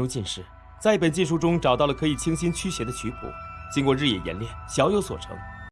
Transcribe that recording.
如进士，在一本禁书中找到了可以清心驱邪的曲谱，经过日夜演练，小有所成。